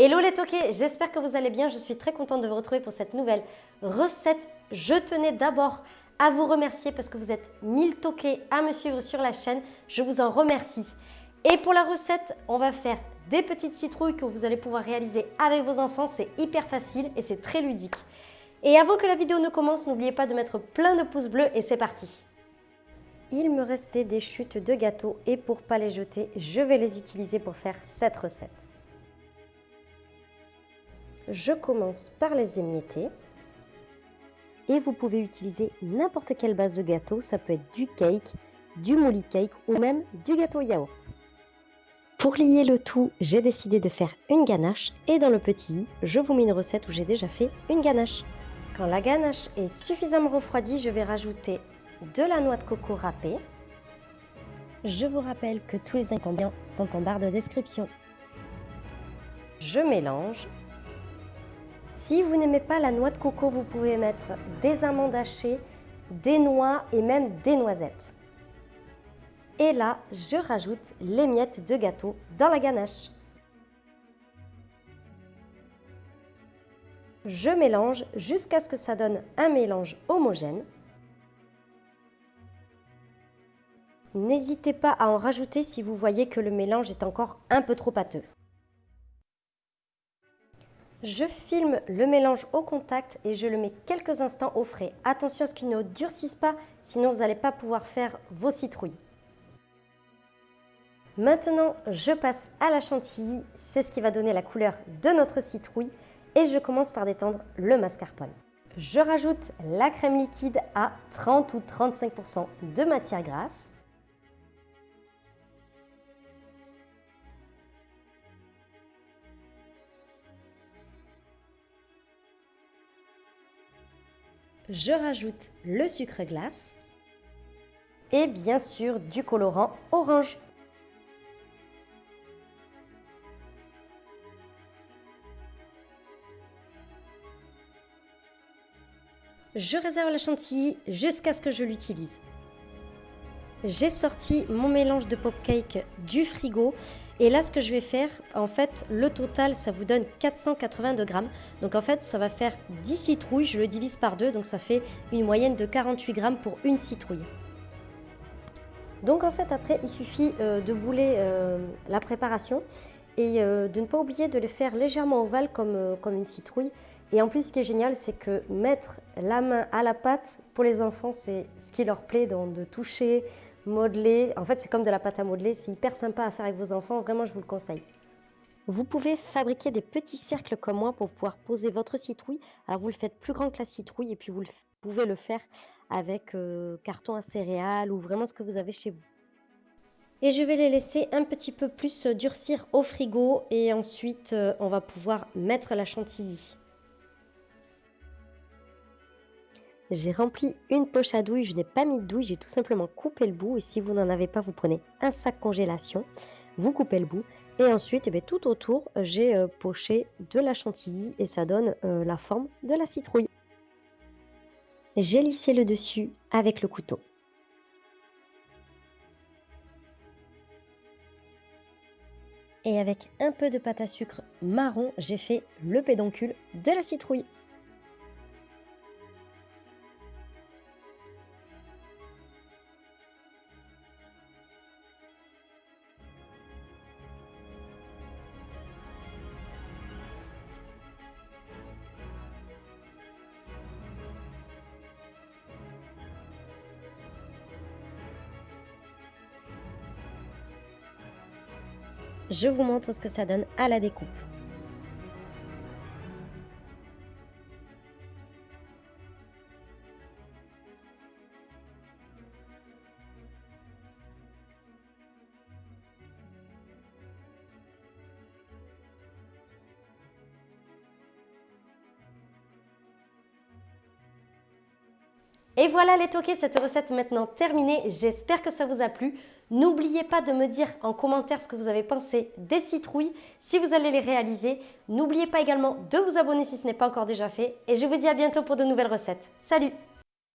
Hello les toqués, j'espère que vous allez bien. Je suis très contente de vous retrouver pour cette nouvelle recette. Je tenais d'abord à vous remercier parce que vous êtes 1000 toqués à me suivre sur la chaîne. Je vous en remercie. Et pour la recette, on va faire des petites citrouilles que vous allez pouvoir réaliser avec vos enfants. C'est hyper facile et c'est très ludique. Et avant que la vidéo ne commence, n'oubliez pas de mettre plein de pouces bleus et c'est parti. Il me restait des chutes de gâteaux et pour pas les jeter, je vais les utiliser pour faire cette recette. Je commence par les émietter. Et vous pouvez utiliser n'importe quelle base de gâteau. Ça peut être du cake, du molly cake ou même du gâteau yaourt. Pour lier le tout, j'ai décidé de faire une ganache. Et dans le petit je vous mets une recette où j'ai déjà fait une ganache. Quand la ganache est suffisamment refroidie, je vais rajouter de la noix de coco râpée. Je vous rappelle que tous les ingrédients sont en barre de description. Je mélange si vous n'aimez pas la noix de coco, vous pouvez mettre des amandes hachées, des noix et même des noisettes. Et là, je rajoute les miettes de gâteau dans la ganache. Je mélange jusqu'à ce que ça donne un mélange homogène. N'hésitez pas à en rajouter si vous voyez que le mélange est encore un peu trop pâteux. Je filme le mélange au contact et je le mets quelques instants au frais. Attention à ce qu'il ne durcisse pas, sinon vous n'allez pas pouvoir faire vos citrouilles. Maintenant, je passe à la chantilly. C'est ce qui va donner la couleur de notre citrouille. Et je commence par détendre le mascarpone. Je rajoute la crème liquide à 30 ou 35% de matière grasse. Je rajoute le sucre glace et bien sûr du colorant orange. Je réserve la chantilly jusqu'à ce que je l'utilise. J'ai sorti mon mélange de pop cake du frigo et là ce que je vais faire, en fait le total ça vous donne 482 grammes. Donc en fait ça va faire 10 citrouilles, je le divise par deux donc ça fait une moyenne de 48 grammes pour une citrouille. Donc en fait après il suffit euh, de bouler euh, la préparation et euh, de ne pas oublier de les faire légèrement ovales comme, comme une citrouille. Et en plus, ce qui est génial, c'est que mettre la main à la pâte, pour les enfants, c'est ce qui leur plaît, donc de toucher, modeler. En fait, c'est comme de la pâte à modeler. C'est hyper sympa à faire avec vos enfants. Vraiment, je vous le conseille. Vous pouvez fabriquer des petits cercles comme moi pour pouvoir poser votre citrouille. Alors, vous le faites plus grand que la citrouille et puis vous pouvez le faire avec euh, carton à céréales ou vraiment ce que vous avez chez vous. Et je vais les laisser un petit peu plus durcir au frigo et ensuite euh, on va pouvoir mettre la chantilly. J'ai rempli une poche à douille, je n'ai pas mis de douille, j'ai tout simplement coupé le bout. Et si vous n'en avez pas, vous prenez un sac congélation, vous coupez le bout. Et ensuite, eh tout autour, j'ai euh, poché de la chantilly et ça donne euh, la forme de la citrouille. J'ai lissé le dessus avec le couteau. Et avec un peu de pâte à sucre marron, j'ai fait le pédoncule de la citrouille. Je vous montre ce que ça donne à la découpe. Et voilà les toqués, cette recette maintenant terminée. J'espère que ça vous a plu. N'oubliez pas de me dire en commentaire ce que vous avez pensé des citrouilles, si vous allez les réaliser. N'oubliez pas également de vous abonner si ce n'est pas encore déjà fait. Et je vous dis à bientôt pour de nouvelles recettes. Salut